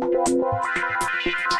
Thank you.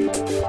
I'm